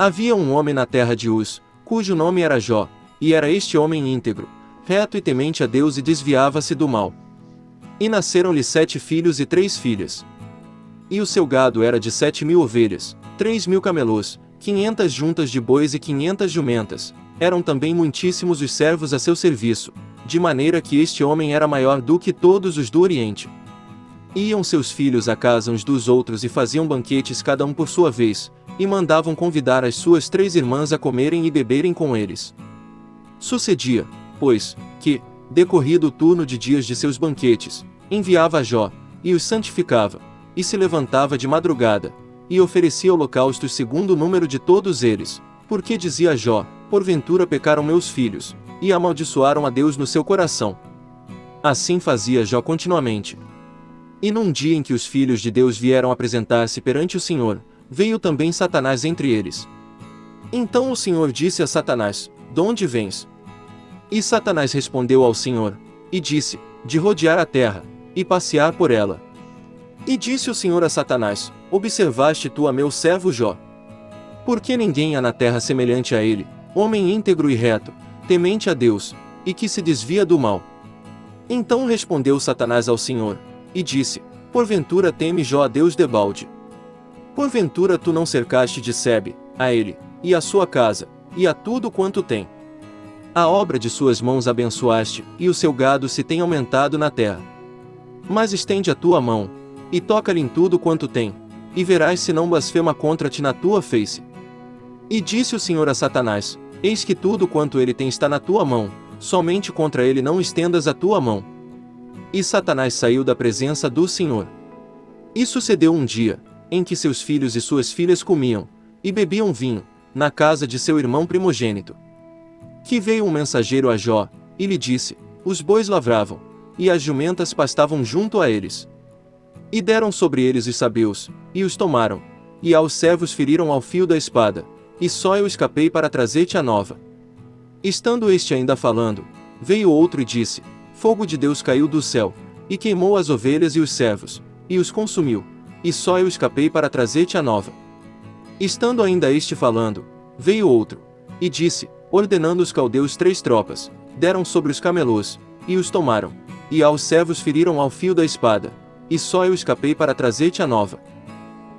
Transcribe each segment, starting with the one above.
Havia um homem na terra de Uz, cujo nome era Jó, e era este homem íntegro, reto e temente a Deus e desviava-se do mal. E nasceram-lhe sete filhos e três filhas. E o seu gado era de sete mil ovelhas, três mil camelôs, quinhentas juntas de bois e quinhentas jumentas. Eram também muitíssimos os servos a seu serviço, de maneira que este homem era maior do que todos os do Oriente. Iam seus filhos à casa uns dos outros e faziam banquetes cada um por sua vez, e mandavam convidar as suas três irmãs a comerem e beberem com eles. Sucedia, pois, que, decorrido o turno de dias de seus banquetes, enviava a Jó, e os santificava, e se levantava de madrugada, e oferecia holocaustos segundo o número de todos eles, porque dizia Jó, porventura pecaram meus filhos, e amaldiçoaram a Deus no seu coração. Assim fazia Jó continuamente. E num dia em que os filhos de Deus vieram apresentar-se perante o Senhor, veio também Satanás entre eles. Então o Senhor disse a Satanás, De onde vens? E Satanás respondeu ao Senhor, e disse, De rodear a terra, e passear por ela. E disse o Senhor a Satanás: Observaste tu a meu servo Jó? Porque ninguém há na terra semelhante a ele, homem íntegro e reto, temente a Deus, e que se desvia do mal. Então respondeu Satanás ao Senhor, e disse: Porventura teme Jó a Deus debalde. Porventura tu não cercaste de Sebe, a ele, e a sua casa, e a tudo quanto tem. A obra de suas mãos abençoaste, e o seu gado se tem aumentado na terra. Mas estende a tua mão, e toca-lhe em tudo quanto tem, e verás se não blasfema contra ti na tua face. E disse o Senhor a Satanás: Eis que tudo quanto ele tem está na tua mão, somente contra ele não estendas a tua mão. E Satanás saiu da presença do Senhor. E sucedeu um dia, em que seus filhos e suas filhas comiam, e bebiam vinho, na casa de seu irmão primogênito. Que veio um mensageiro a Jó, e lhe disse: Os bois lavravam, e as jumentas pastavam junto a eles. E deram sobre eles os sabeus, e os tomaram, e aos servos feriram ao fio da espada, e só eu escapei para trazer-te a nova. Estando este ainda falando, veio outro e disse: Fogo de Deus caiu do céu, e queimou as ovelhas e os servos, e os consumiu, e só eu escapei para trazer-te a nova. Estando ainda este falando, veio outro, e disse, ordenando os caldeus três tropas, deram sobre os camelôs, e os tomaram, e aos servos feriram ao fio da espada, e só eu escapei para trazer-te a nova.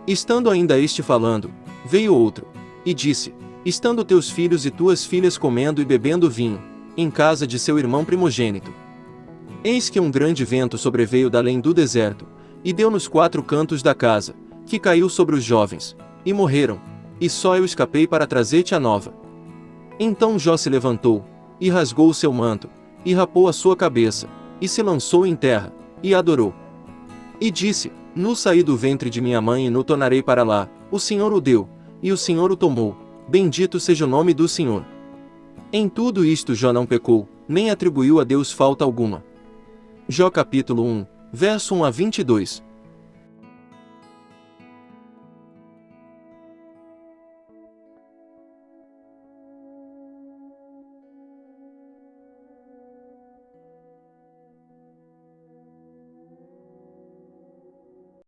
Estando ainda este falando, veio outro, e disse, estando teus filhos e tuas filhas comendo e bebendo vinho, em casa de seu irmão primogênito. Eis que um grande vento sobreveio da além do deserto, e deu nos quatro cantos da casa, que caiu sobre os jovens, e morreram, e só eu escapei para trazer-te a nova. Então Jó se levantou, e rasgou o seu manto, e rapou a sua cabeça, e se lançou em terra, e adorou. E disse: No saí do ventre de minha mãe e no tornarei para lá, o Senhor o deu, e o Senhor o tomou, bendito seja o nome do Senhor. Em tudo isto Jó não pecou, nem atribuiu a Deus falta alguma. Jó capítulo 1, verso 1 a 22